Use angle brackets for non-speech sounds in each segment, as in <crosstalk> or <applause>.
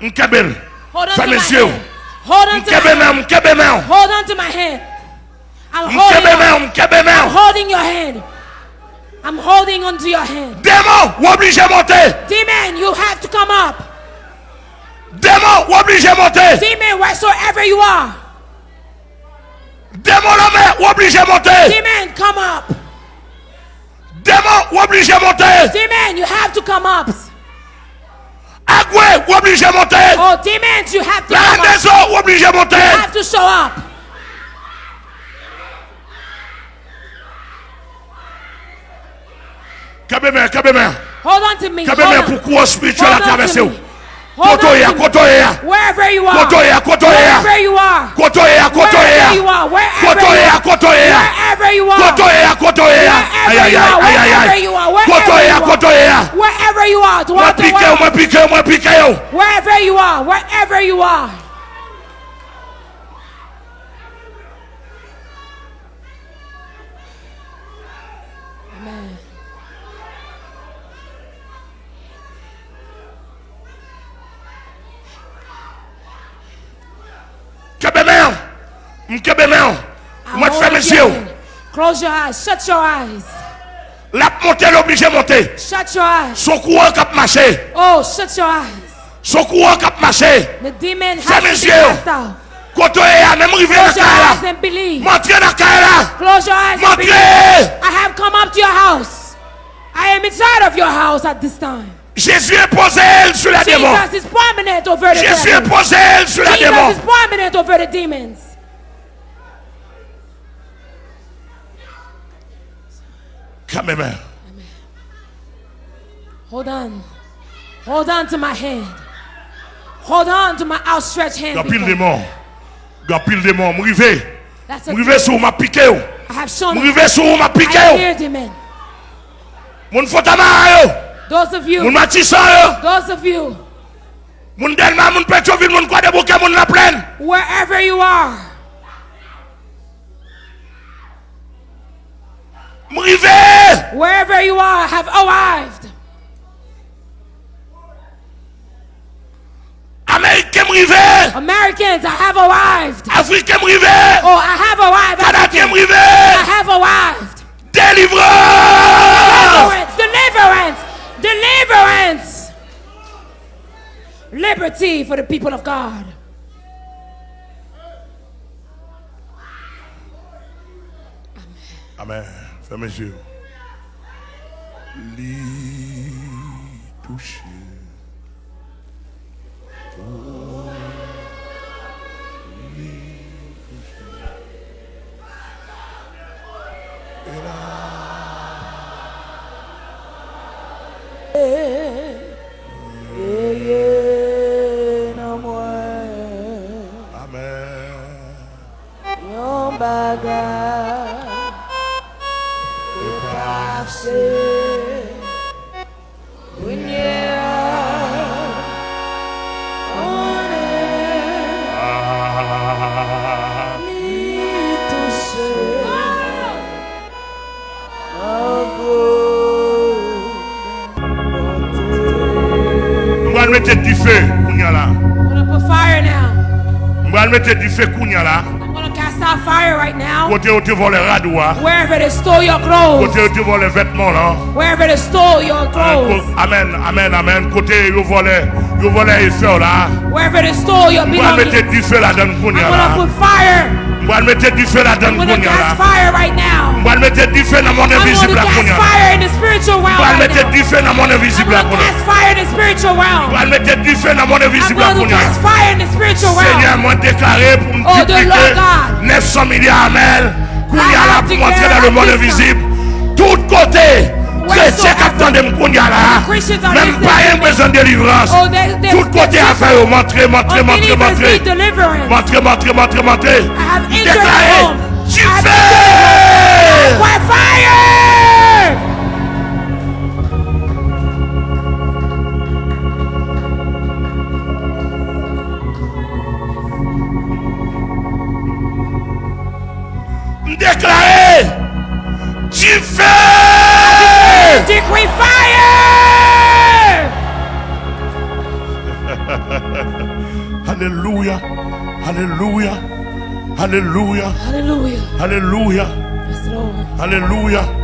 Mkebel. Hold on Ferme to my les yeux. hand. Hold on to my hand. men, mkebe. Hold on to my hand. I'm holding. I'm holding your hand. I'm holding onto your hand. Démon, obligé monter. Demon, you have to come up. Démon, obligé monter. Demon, wheresoever you are. Démon mer, obligé monter. Demon, come up. Démon, obligé monter. Demon, you have to come up. Agoué, ou obligé monter. Oh, demons, you have to La ou obligé You monter. have to show up. Hold on to me. Hold on. spirituel à Hold on to me. Hold Koto ya, on to me. koto ya. Wherever you are. Koto ya, koto ya. Wherever you are. Koto ya, koto Wherever you are. Wherever Koto you are. koto ya. Wherever you are. Koto ya, koto ya. Aïe, aïe, aïe, aïe, aïe, Wherever you are. Wherever you are. Wherever you are. To Moi walk the piqué, moi walk. piqué, yo. Wherever you are. Wherever you are. Amen. Kebe men. Mkebe ah, men. I Moi te hold ferme les yeux. Close your eyes. Shut your eyes. La montée, l'obligé monter. Shut your eyes. Son courant cap marché. Oh, shut your eyes. Son courant cap marché. The demon Ferme has les yeux. Koto ya, même rivé la eyes and believe. Montrez dans la là. Close your eyes and Montrez. believe. I have come up to your house. I am inside of your house at this time. Jésus posé elle sur la démon. Jesus is prominent over the Jésus est posé elle sur la démon. Jesus is prominent over the demons. Quand même. Hold on. Hold on to my hand. Hold on to my outstretched hand. Gapil démon. Gapil démon. M'rivé. M'rivé sur m'a piqué ou. I have shown you. M'rivé sur m'a piqué I ou. hear demon. Moun fotama yo. Those of Moun you, yo. those of you, Moun Delma, moun Pétion-Ville, moun Kwa de Bouquet, moun La Plaine. wherever you are, M'rivé. wherever you are, have arrived. Américain m'rivé. Americans, I have arrived. Africain m'rivé. Oh, I have arrived. Africans. m'rivé. I have arrived. Délivreur. Deliverance, deliverance, deliverance. Liberty for the people of God. Amen. Fermez les yeux. Lis touché. Kote te di fekounya la. Kote ou te vole radwa. Kote ou te vole vetman la. Amen, amen, amen. Kote ou vole, ou vole e fe la. Mwen mette di fe la den kounya la. Mwen mette di fè la dan koun ya la. Mwen mette di fè nan moun evizib la koun ya la. Mwen mette di fè nan moun evizib la koun ya la. Mwen mette di fè. Seigneur mwen dekare pou mtiplike 900 milyar amel koun ya la pou mwantre nan moun evizib. Tout kote. Kretien kap tan dem koun ya la Mem pa yon bezon delivrans Tout kote a fè yo Montre, montre, montre, montre Montre, montre, montre, montre Deklae, tu fè Deklae Tu fè have fais. Fire, <laughs> hallelujah, Déclaré. Tu fais. Decree fire! Alléluia. Alléluia. Alléluia. Hallelujah. Yes, Lord. Alléluia.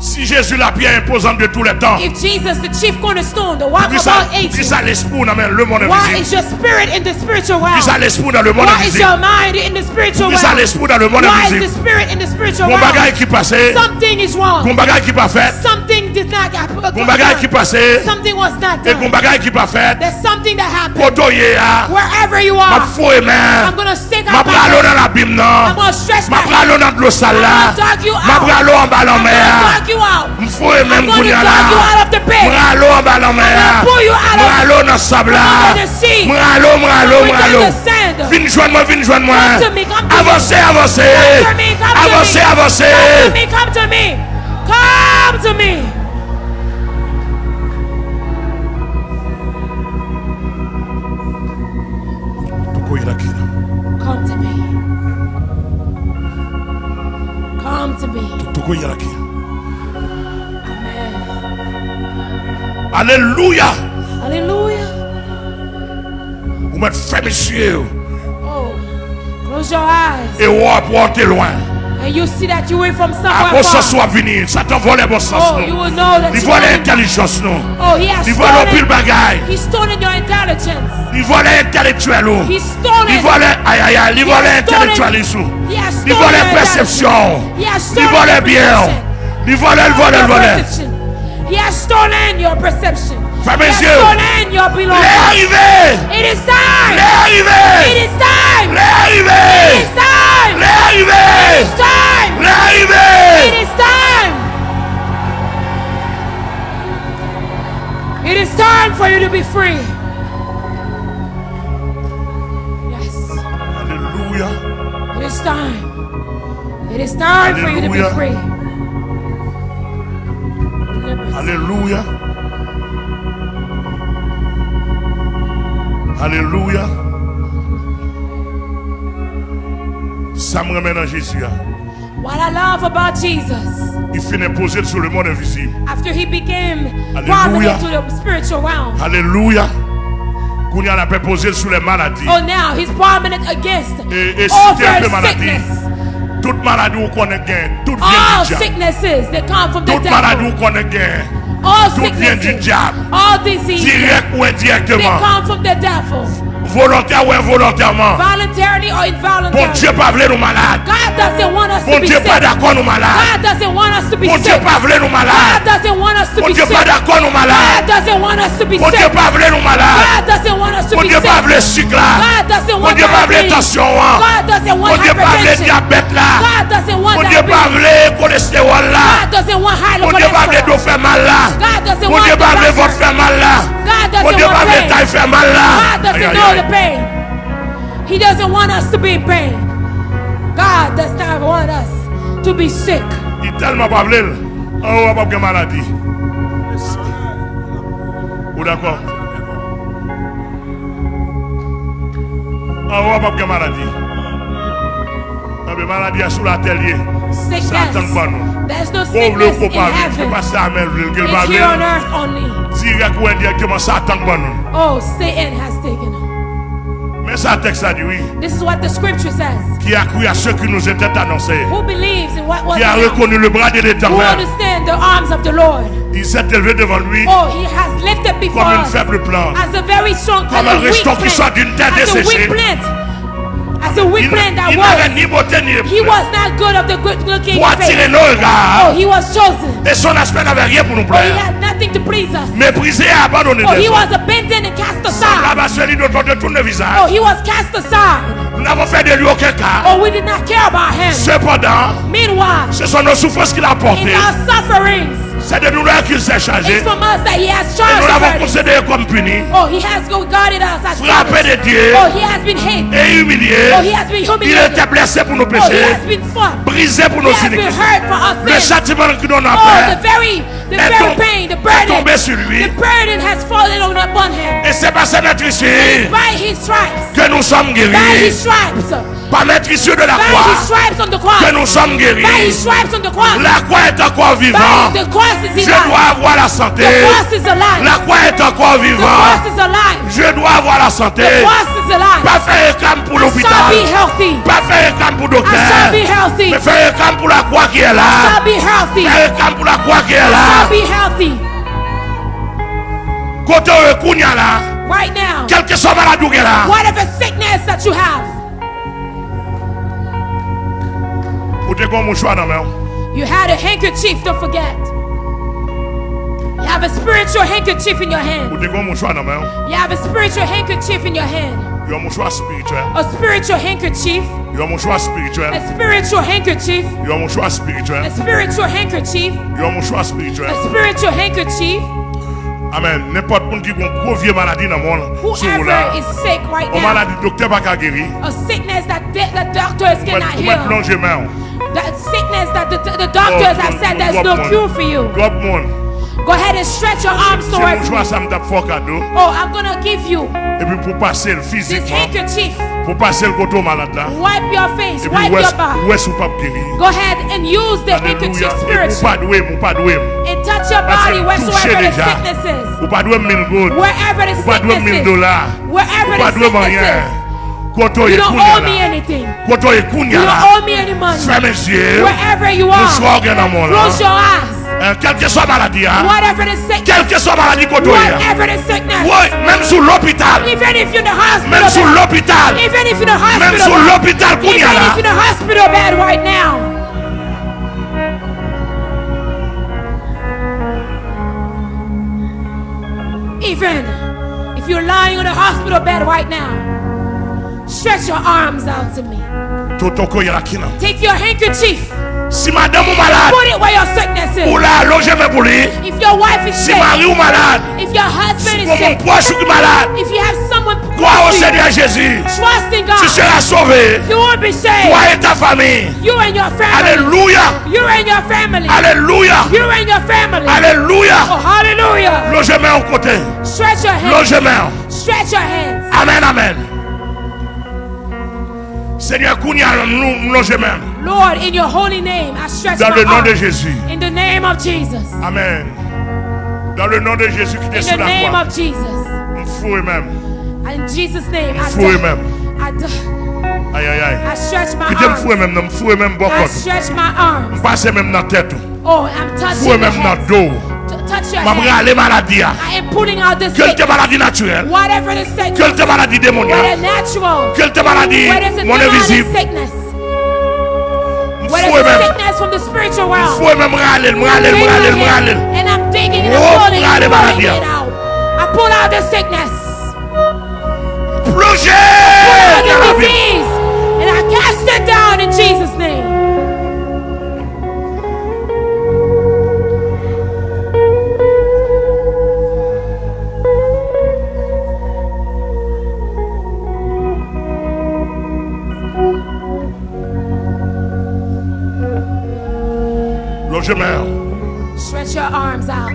Si Jésus la pierre imposante de tous les temps. If Jesus the chief cornerstone, the rock of all ages. Qui ça l'esprit dans le monde invisible? What is your spirit in the spiritual realm? Qui ça l'esprit dans le monde invisible? What is your mind in the spiritual realm? Qui ça l'esprit dans le monde invisible? What is the spirit in the spiritual bon realm? Bon bagage qui passé. Something is wrong. Bon bagage qui pas fait. Something Gon bagay ki pase E gon bagay ki pa fet Koto ye ya Ma fwe men Ma pralo nan abim nan Ma pralo nan glosal la Ma pralo an balan me ya M fwe men m kounyan la M ralo an balan me ya M ralo nan sab la M ralo, m ralo, m ralo Vin jwen mwen, vin jwen mwen. Avansè, avansè Avansè, avansè Come to me, come to me. Come to me. Come to me. Come to me, come to me. Come to me. Tukoye la kina. Come to me. Come to me. Tukoye la kina. Amen. Alléluia. Hallelujah. Fait monsieur. Oh, close your eyes. Et on va loin. And you see that you went from somewhere bon venir, ça t'envolait bon sens oh, nous. Il vole l'intelligence nous. Oh, he has il vole pile bagaille. He stolen your intelligence. Il vole l'intellectuel. Oh. He stolen. Il vole aïe aïe aïe, il vole l'intellectualisme. Il vole la perception. Il vole bien. Il vole le vole le vole. He has stolen your perception. Fermez yeux. Il est arrivé. It is time. Il est arrivé. It is time. Free. Alléluia. Alléluia. Ça me ramène à Jésus. hein. What I love about Jesus, Il finit poser sur le monde invisible. after he became prominent to the spiritual realm, Alléluia. Qu'on a la paix poser sur les maladies. oh now he's prominent against Et, et citer un Toute maladie où qu'on est gain. Toute All sicknesses that come from the Toute maladie devil. où qu'on est gain. All Tout vient du diable. All diseases. Direct ou They come from the devil. Volontaire ou involontairement. Voluntarily or Bon involuntarily. Dieu pas voulu nous malades. God doesn't want us to be Dieu sick. pas d'accord nous malades. God doesn't want us to be Bon Dieu pas voulu nous God doesn't want us to Bon be Dieu sick. pas d'accord nous God doesn't want us to be Bon Dieu pas voulu nous malades. God doesn't want us to Bon be Dieu pas sick. sucre là. God doesn't Bon want Dieu pas diabetes. tension. God doesn't Bon want Dieu pas hypertension. diabète là. God doesn't want Bon Dieu pas voulu cholestérol là. God doesn't want high Bon Dieu pas dos cholesterol. faire mal là. God doesn't Bon want Dieu pas voulu the votre faire mal là. God Bon Dieu pas want voulu taille faire mal là. God doesn't know the pain. He doesn't want us to be in pain. God does not want us to be sick. Il tellement pas voulu. Oh, on va pas maladie. Ou d'accord? Ah, on va pas maladie. Mais maladie est sous l'atelier. Satan pas nous. There's no sickness in heaven. It's here on earth only. Oh, Satan has taken him. Ça, texte a dit oui. This is what the scripture says. Qui a cru à ceux qui nous étaient annoncés. Who believes in what was Qui a reconnu le bras de Who l'éternel. the arms of the Lord? Il s'est élevé devant lui Oh, he has lifted before comme une faible plante. as a very strong, Comme un plant, sort d'une terre desséchée. Weak plant, as a weak Il, that il n'avait was. ni beauté ni He was not good of the good looking pour attirer face. nos regards. Oh, he was chosen. Et son aspect n'avait rien pour nous Oh, he had nothing to please us. Méprisé et abandonné Oh, he was abandoned and cast aside. Semblable à celui de notre tourne le Oh, he was cast aside. Nous n'avons fait de lui aucun cas. Oh, we did not care about him. Cependant, Meanwhile, ce sont nos souffrances qu'il a portées. it's our sufferings. C'est de nous là qu'il s'est chargé. Et nous l'avons considéré comme puni. Oh, frappé de Dieu. Oh, et humilié. Oh, Il était blessé pour nos péchés. brisé pour nos iniquités. Le châtiment que nous avons. qui donne en paix est, tombé sur lui ici By his stripes. que nous sommes By his guéris. stripes. Pas maître ici de la By his croix stripes on the que cross. nous sommes By his guéris. stripes on the cross. La croix est encore By vivante. the cross is Je dois avoir la santé. The cross is alive. La croix est encore The vivante. cross is alive. Je dois avoir la santé. The cross is alive. Pas faire écran pour I l'hôpital. Pas faire écran pour I shall docteur. be healthy. Mais faire écran pour la croix qui est I là. shall be healthy. Faire écran pour la croix qui est I shall là. be healthy. Côté là. Right now. Quel que soit maladie là. Whatever sickness that you have, Ou te kon mouchoir dans main. you had a handkerchief, don't forget. You have a spiritual handkerchief in your hand. Ou te kon mouchoir dans main. You have a spiritual handkerchief in your hand. Yo mouchoir spirituel. A spiritual handkerchief. Yo mouchoir spirituel. A spiritual handkerchief. Yo mouchoir spirituel. A spiritual handkerchief. Yo mouchoir spirituel. A spiritual handkerchief. Amen. N'importe qui qui a une gros vieux maladie dans le monde. Sous là. Whoever is sick right Une now, maladie, docteur pas qu'à guérir. a sickness that the, the doctors cannot heal, plonger main. that sickness that the, the doctors have said there's no cure for you. Go ahead and stretch your arms towards me. ça me tape fort cadeau. Oh, I'm gonna give you Et puis pour passer this handkerchief. Pour passer le côté au malade là. Wipe your face, wipe your back. où est-ce ou pas guérir. Go ahead and use the handkerchief spiritually pas doué, pour pas doué. and touch your body wheresoever toucher the sickness is. Ou pas doué 1000 gouttes. Wherever the Ou pas doué 1000 sickness is. Wherever the sickness is. Koto You don't owe me anything. Koto You don't owe me any money. Ferme les yeux. Wherever you are, gen dans mon là. close your eyes. Eh, hein, Quelle que soit maladie, hein. Whatever the sickness, Quelle que soit maladie ye. whatever the sickness, Oui, même sous l'hôpital. even if you're in the Même sous hospital, l'hôpital. even if you're in the Même hospital, sous bed, l'hôpital even if you're in the hospital bed right now. Even if you're lying on a hospital bed right now, stretch your arms out to me. Totoko ye la kina. Take your handkerchief, Si madame ou malade, put it where your sickness ou is. la loge me pour lui. If your wife is Si sick, mari ou malade, if your husband si is sick, proche ou malade, if you have someone crois au Seigneur Jésus. trust in Tu God. seras sauvé. You won't be saved. Toi et ta famille. You and your family. Alléluia. You and your family. Alléluia. You and your family. Alléluia. Oh, hallelujah. Loge me au côté. Stretch your hands. Loge me. Stretch your hands. Amen, amen. Seigneur, kounya nous loge me. Lord, in your holy name, I stretch Dans my le nom de Jésus. In the name of Jesus. Amen. Dans le nom de Jésus qui est sur la. In the name of Jesus. In Jesus name. I stretch my arms. Fou. I stretch my arms. Passe même dans tête. Oh, I'm touching. Fou et même dans dos. M'abrale maladie. Hein. Quelque maladie naturelle. Quelque maladie démoniaque. Quelque maladie non invisible. Whether it's sickness from the spiritual realm. Fouille même râler, râler, Bring râler, it in, râler. And I'm digging and Oh, I'm pulling brale, and pulling it out. I pull out the sickness. Plongez Pull out the disease. And I cast it down in Jesus' name. Logement, Stretch your arms out.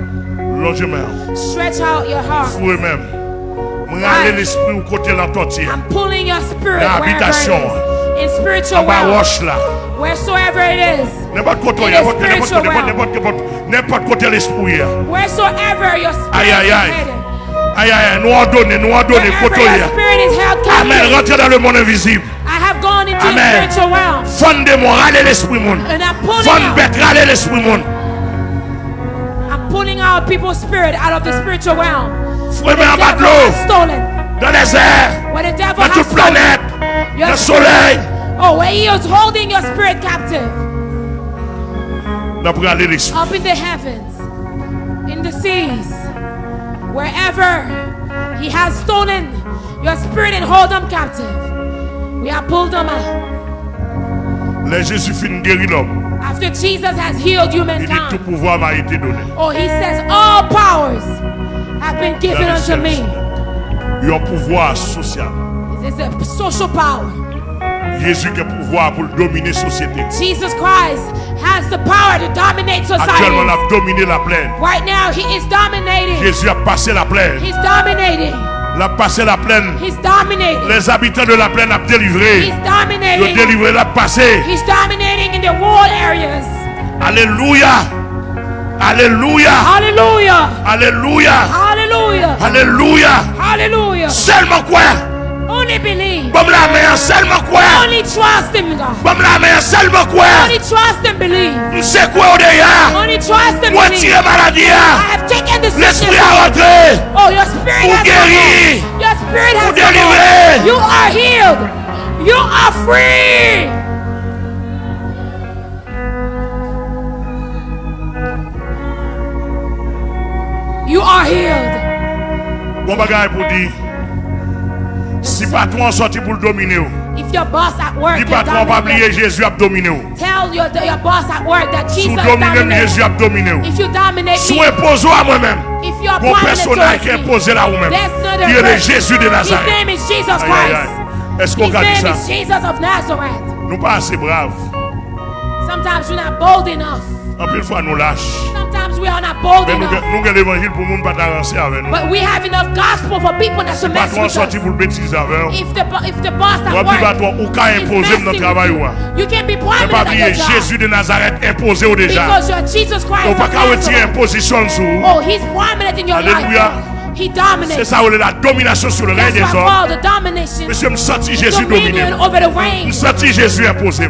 logement. Stretch out your heart. Même. L'esprit au côté de la tortille. I'm pulling your spirit l'habitation. In spiritual roche là. Wheresoever it is. N'importe côté, n'importe côté, n'importe côté, n'importe côté, l'esprit. Wheresoever your spirit Aïe, aïe, is headed. Aïe, aïe, nous nous côté. held Amen, rentrez dans le monde invisible. Have gone into Amen. the spiritual realm. Fondez moi, râlez l'esprit monde. And I'm pulling Fond out. bête, râlez l'esprit monde. I'm pulling out people's spirit out of the spiritual realm. The en bas l'eau, dans les airs, Where the devil dans has toute stolen. planète, your le soleil. Oh, where he is holding your spirit captive. Nous prenons râler l'esprit. Up in the heavens. In the seas. Wherever he has stolen your spirit and hold them captive. Have pulled them out. Les Jésus finit guérir l'homme. After Jesus has healed Il dit tout pouvoir m'a été donné. Oh, he says, All powers have been given unto me. Il y a pouvoir social. This is a social power. Jésus qui a pouvoir pour dominer société. Jesus Christ has the power to dominate Actuellement, on society. a dominé la plaine. Right now, he is dominating. Jésus a passé la plaine. He's dominating. l'a passé la plaine. Les habitants de la plaine l'a délivré. Le délivré l'a passé. Alléluia. Alléluia. Alléluia. Alléluia. Alléluia. Alléluia. Seulement quoi? Only believe. Comme la main, seulement quoi? Only trust him, God. Comme la main, seulement quoi? Only trust and believe. C'est quoi au dehors? Only trust and believe. I have taken the L'esprit sickness. a rentré. Oh, your spirit has guérir. Your spirit has délivrer. You are healed. You are free. You are healed. Bon bagage pour dire. Si patron sorti pour le dominer, si patron pas oublier Jésus a dominé. Si domine Jésus a dominé. Si impose à moi-même, mon personnage qui est imposé là vous-même, il est le Jésus de Nazareth. Est-ce qu'on garde ça? Nous pas assez braves. Sometimes we're not bold enough. En plus, fois nous lâche. Sometimes we are not bold Mais nous, enough. nous avons l'évangile pour nous pas t'avancer avec nous. But we have enough gospel for people not to mess with sorti us. pour le bêtise avec nous. If the, if the boss Ou at patron, ou work le messing travail ou. you, you can be pas prominent at your job. Jésus de Nazareth imposé au déjà. Because you're Jesus Christ On of pas qu'à retirer imposition sur vous. Oh, he's prominent in your Alléluia. life. He C'est dominates. ça où est la domination sur le règne des hommes. Monsieur, me senti Jésus dominé. The Me senti Jésus imposé.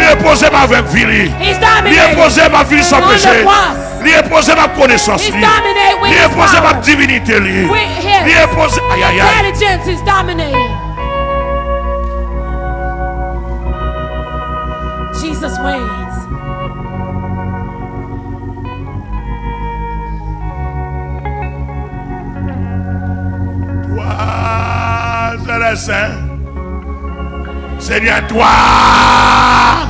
Li ma vek viri. Li ma viri san peche Li epose ma konesans li Li epose ma divinite li Li epose Ayayay Jesus reigns Toi, je le Seigneur, toi.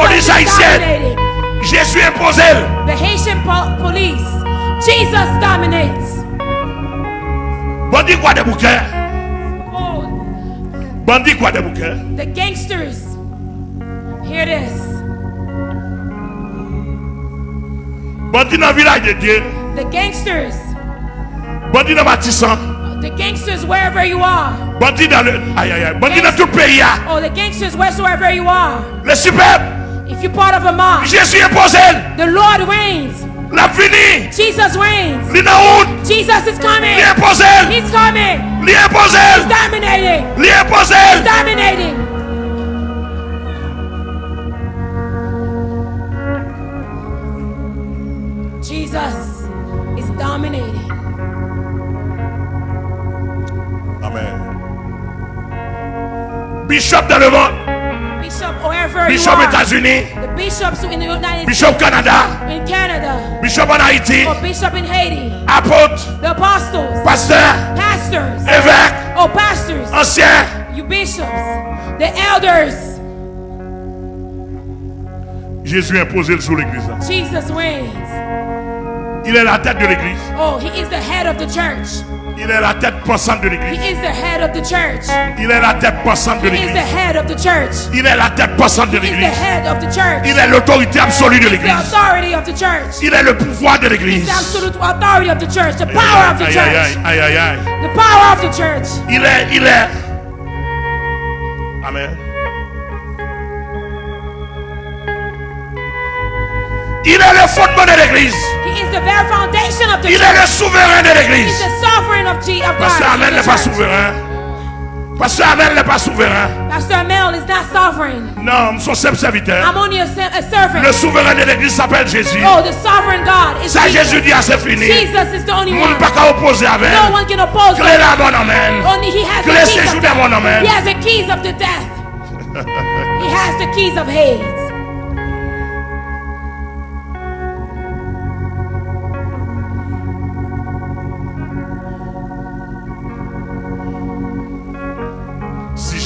police haïtienne. Jésus impose. The Haitian po- police. Jesus dominates. Bandit quoi de bouquet? Oh, Bandit quoi de bouquet? the gangsters. Here it is. Bandit dans le village de Dieu. The gangsters. Bandit dans bâtissant. The gangsters wherever you are. Bandit dans le. Aïe aïe aïe. Bandit dans tout pays. Oh, the gangsters wheresoever you are. Le superbe. If you're part of a mob, Jésus impose. the Lord reigns. La fini. Jesus reigns. Li. Jesus is coming. He's coming. Impose. He's dominating. Impose. He's dominating. Jesus is dominating. Amen. Bishop dans le monde. Bishop, wherever Bishop you are. États-Unis. The bishops in the United Bishop Canada. In Canada, Bishop en Haïti. or bishop in Haiti, Apôtre. the apostles, Pasteur. pastors, Évêque. oh pastors, Ancien. you bishops, the elders. Jésus impose sur l'église. Jesus reigns. Il est la tête de l'église. Oh, he is the head of the church. Il est la tête pensante de He l'église. is the head of the church. Il est la tête pensante de He is the l'église. head of the church. Il est la tête pensante de He is the l'église. head of the church. Il est l'autorité absolue de the l'église. authority of the church. Il est le pouvoir de l'église. The absolute authority of the church. The power of the Aïe, aïe, aïe, church. aïe, aïe, aïe. The power of the church. Il est, il est. Amen. Il est le fondement de l'église. He is the very foundation of the Il est le souverain de l'église. Pasteur Amel n'est pas souverain. Pasteur Amel n'est pas souverain. Pastor Amel is not sovereign. Non, son simple serviteur. I'm only a, se- a servant. Le souverain de l'église s'appelle Jésus. Oh, the sovereign God is Ça. Jésus dit, ah, c'est fini. Jesus is the only Moun one. pas qu'à opposer avec. No one can oppose Clé la bonne amène. Only he has Clé the keys of de mon death. He has the keys of the death. he has the keys of Hades.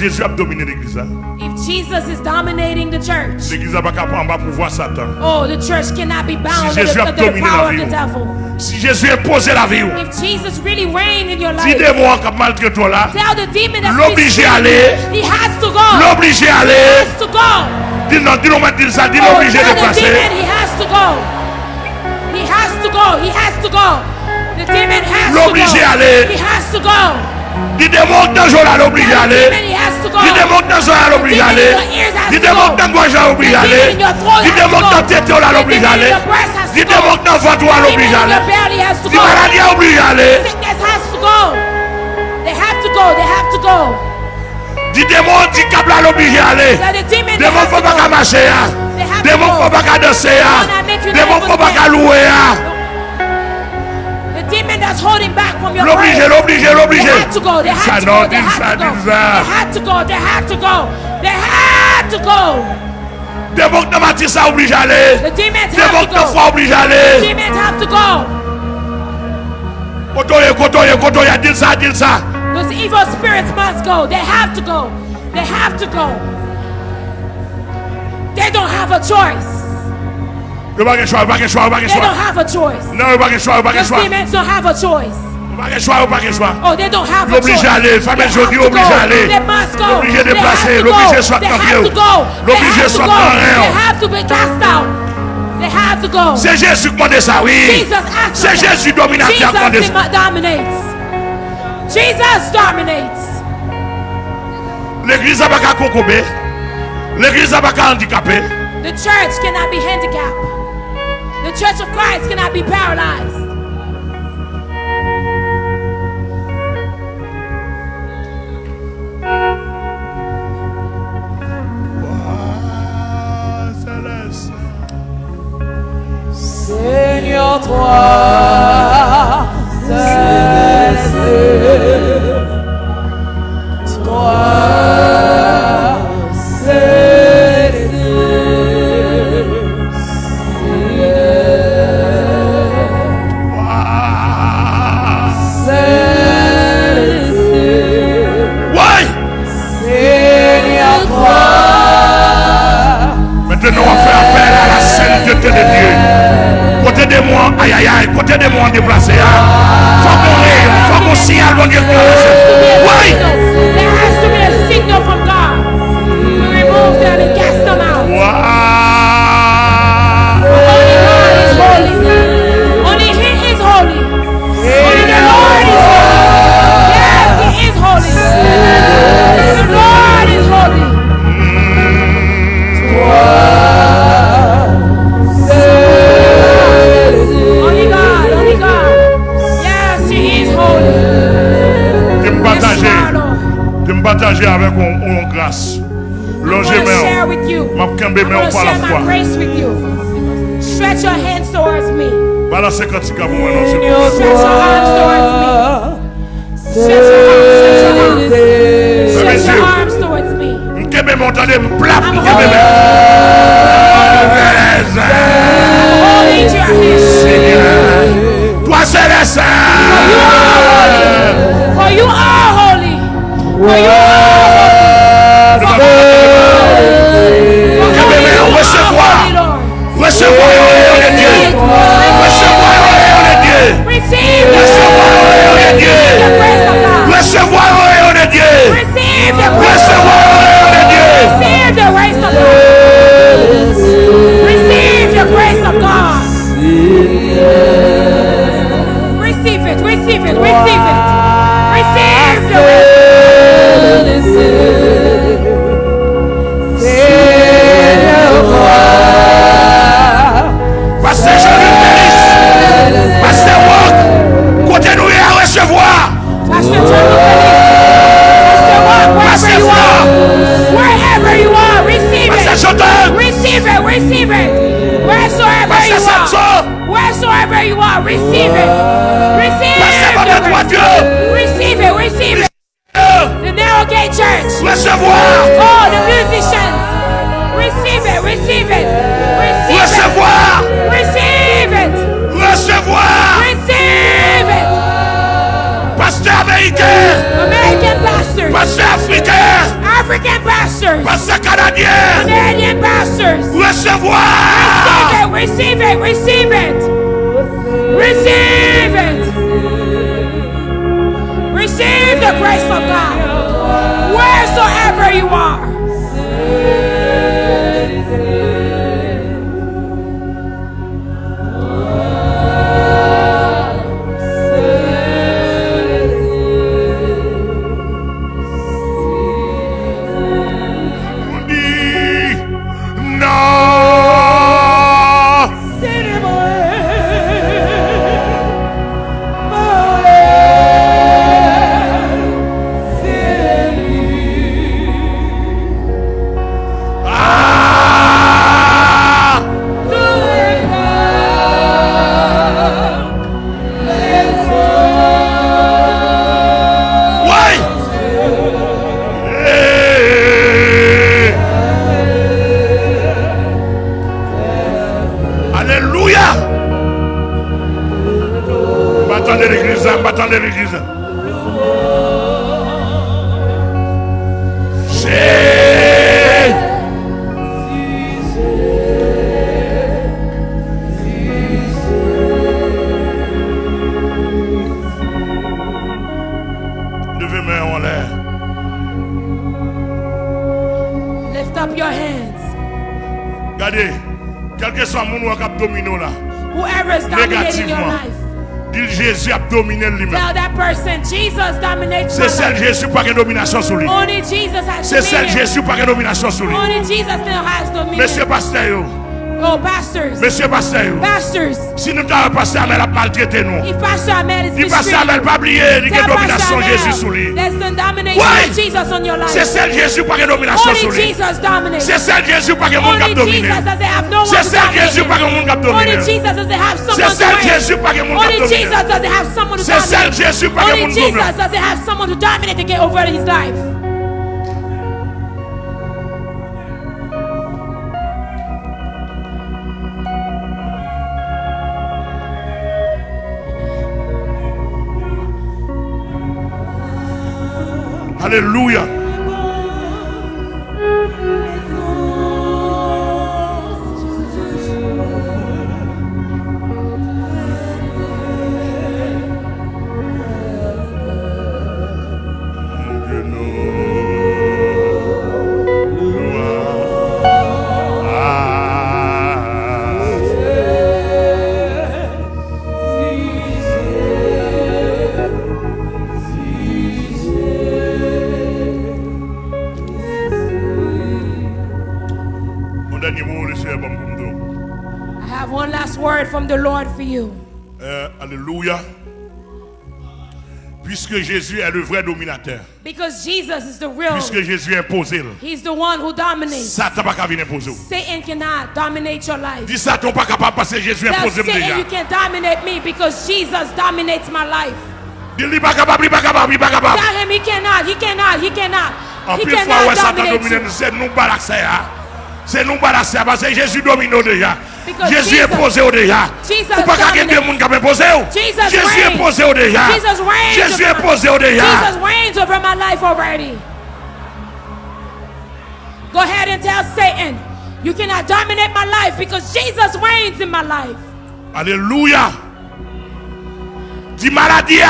Jésus a dominé l'église, If Jesus is dominating the church, l'église n'a pas prendre pouvoir Satan. oh, the church cannot be bound Si Jésus the, a dominé power la of vie, the oh. devil. Si Jésus imposé la vie, oh. If Jesus really reigned in your life, des mots comme maltraité toi là, tell the demon that's L'obliger à aller. he has to go. l'obliger à He has to go. Dis non, dis non, dis ça, dis Oh, l'obliger de passer. he has to go. He has to go. He has to go. The demon has to aller. go. He has to go. Dis des mots dans jour là, l'obliger à aller. he has to go. Di demonk nan zon al oblige ale. Di demonk nan zon al oblige ale. Di demonk nan gwa jan oblige ale. Di demonk nan tete al oblige ale. Di demonk nan vato al oblige ale. Di maladi al oblige ale. Di demonk di kab al oblige ale. Demonk pou baka mache ya. Demonk pou baka dose ya. Demonk pou baka loue ya. That's holding back from your L'obliger, praise. l'obliger, They had to go. They had to go. They had to go. They had to go. They had to go. They had to go. Des mots dans Matisse à obligé à aller. The demons have to go. The demons have to go. Kotoye, kotoye, kotoye, dis ça, dis ça. Those evil spirits must go. They have to go. They have to go. They don't have a choice. Yo pas de choix, yo pas de choix, yo pas They don't have a choice. No, yo pas de choix, yo pas de Those choix. demons don't have a choice. Yo pas de choix, yo pas. Oh, they don't have a choice. aller, They have to obligé go. à aller. They must go. L'obligé They have to l'obligé go. soit They have to go. They L'obligé have to soit go. dans. They have to be cast out. They have to go. C'est Jésus qui demande ça, oui. C'est. Jésus dominateur qui demande Jesus ça. dominates. Jesus dominates. L'église n'a pas qu'à concomber. L'église n'a pas qu'à handicaper. The church cannot be handicapped. The church of Christ cannot be paralyzed. Seigneur, toi, I'm going to share my grace with you. Stretch your hands towards me. Balance 50 pour moi non, c'est Seigneur, bon. Stretch your arms towards me. Stretch your arms, arms. céleste, Stretch your arms towards me. M'kebe m'entendez, m'plap, I'm m'kebe holding, m'entendez. holding your hands. Toi c'est le saint. For you are holy. For you are Lord. Recevoir le rayon de Dieu. Recevoir le rayon de Dieu. Receive the le rayon de Dieu. God. Le rayon de Dieu. Receive the grace. Recevoir le rayon de Dieu. Receive it. Receive C'est celle Jésus par une domination sur lui. C'est celle Jésus par une domination sur lui. Monsieur Pasteur. Monsieur Pasteur. Si nous avons Pasteur Amel a maltraité nous, If Pastor is Amel mistreating pas oublier, il y a domination Jésus sur lui. there's the domination Ouais. of Jesus on your life. C'est celle Jésus de domination sur lui. C'est celle Jésus de monde qui a Only dominé. Jesus doesn't have no one C'est celle Jésus de monde qui a dominé. Jesus doesn't have C'est celle. Jésus de monde qui a dominé. Jesus doesn't have someone to C'est celle. Jésus Only monde qui a Jesus word from the Lord for you. Euh, Alléluia. Puisque Jésus est le vrai dominateur, Because Jesus is the real. puisque Jésus est imposé, He's the one who dominates. Satan pas venir imposer. Satan cannot dominate your life. Dis Satan pas capable parce que Jésus impose déjà. Satan you can't dominate me because Jesus dominates my life. Dis lui pas capable, pas capable, pas capable. Tell him he cannot, he cannot, he cannot. En He plus fois cannot Satan dominate domine, you. c'est nous. C'est nous balancer parce que Jésus domine déjà. Jésus Jesus- imposé au déjà. Jesus Ou pas qu'à deux monde qui. Jesus Jésus au déjà. Jesus Jésus over my- imposé au déjà. Jesus reigns over my life already. Go ahead and tell Satan, you cannot dominate my life because Jesus reigns in my life. Alléluia. Dis maladie.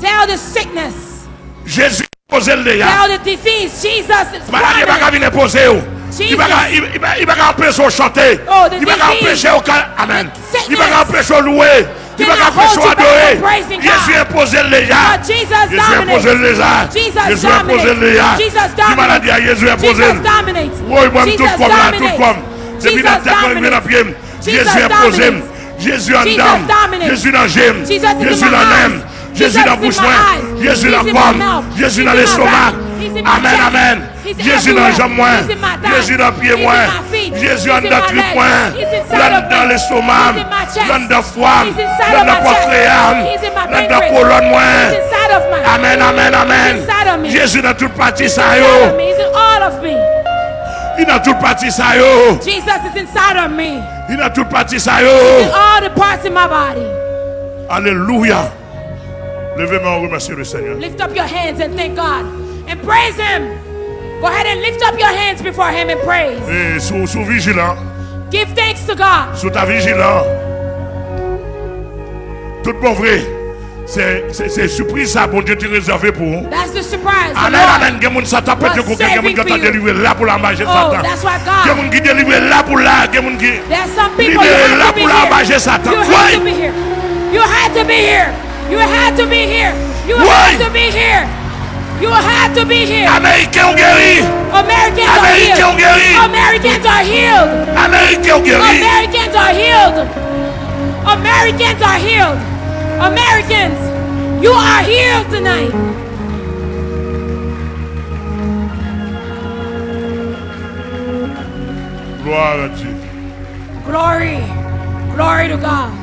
Tell the sickness, Jésus le déjà. tell the disease, Jesus Maladie pas qu'à venir imposer. Il va empêcher au chanter. Il va empêcher au Amen. Il va empêcher au louer. Il va empêcher au adorer. Jésus imposé déjà. Jésus imposé déjà. Jésus est imposé déjà. Il m'a dit à Jésus imposé. Oui, moi, tout comme là, tout comme. Depuis la tête, moi, je pied. Jésus imposé. Jésus en dame. Jésus dans j'aime. Jésus dans l'aime. Jésus dans bouche Jésus dans pomme. Jésus dans l'estomac. Amen, amen. Jésus dans les jambes, moi. Jésus le pied, moi. Jésus dans le trip, moi. L'homme dans l'estomac. L'homme dans foie. L'homme dans pancréas. L'homme dans colonne, moi. Amen, amen, amen. Jésus dans toute partie, ça, yo. Il dans toute partie, ça, yo. Jesus is inside of me. Il dans toute partie, ça, yo. all the parts in my body. Alléluia. Levez-moi, remercie le Seigneur. Lift up your hands and thank God. And praise Him. Go ahead and lift up your hands before Him and praise. Eh, Et sous, sous vigilant, Give thanks to God. sous ta vigilant, tout bon vrai, c'est surprise ça, bon Dieu t'a réservé pour vous. That's the surprise. The Amen, Lord. amen. Gen moun Satan pète was kou gen moun saving ta délivré là pour la manger Oh, Satan. that's why Gen God. moun ki délivré là pour là, gen moun ki There's some people you libéré là pour la here. manger Satan. You had to be here. You had to be here. You had to be here. You had to be here. You have to be here. Américains ont guéri. Americans are Américains ont healed. guéri. Americans are healed. Américains ont guéri. Americans are healed. Americans are healed. Americans, you are healed tonight. Gloire à Dieu. Glory. Glory to God.